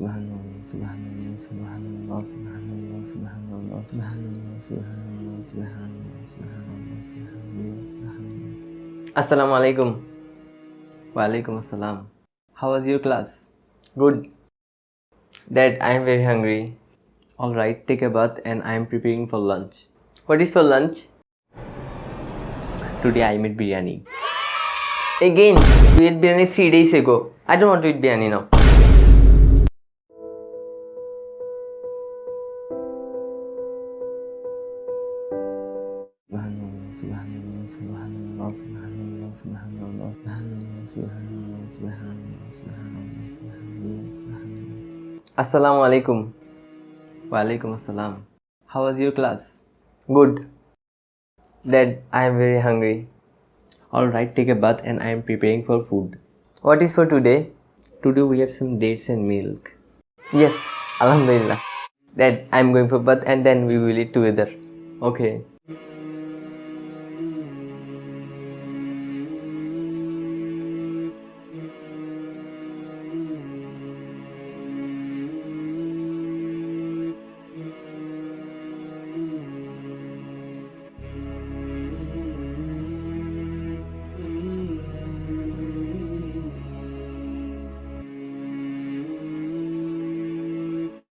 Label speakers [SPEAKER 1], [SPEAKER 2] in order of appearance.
[SPEAKER 1] subhanallah, subhanallah, subhanallah, subhanallah, subhanallah, subhanallah, subhanallah, subhanallah, subhanallah, subhanallah. Assalamu alaikum. Wa alaikum assalam. How was your class? Good. Dad, I am very hungry. Alright, take a bath and I am preparing for lunch. What is for lunch? Today I made biryani. Again, we ate biryani three days ago. I don't want to eat biryani now. Subhanallah, subhanallah, subhanallah, subhanallah, subhanallah, subhanallah, subhanallah, subhanallah, subhanallah. Assalamu alaikum. Wa alaikum assalam. How was your class? Good. Dad, I am very hungry. Alright, take a bath and I am preparing for food. What is for today? Today we have some dates and milk. Yes, Alhamdulillah. Dad, I am going for bath and then we will eat together. Okay.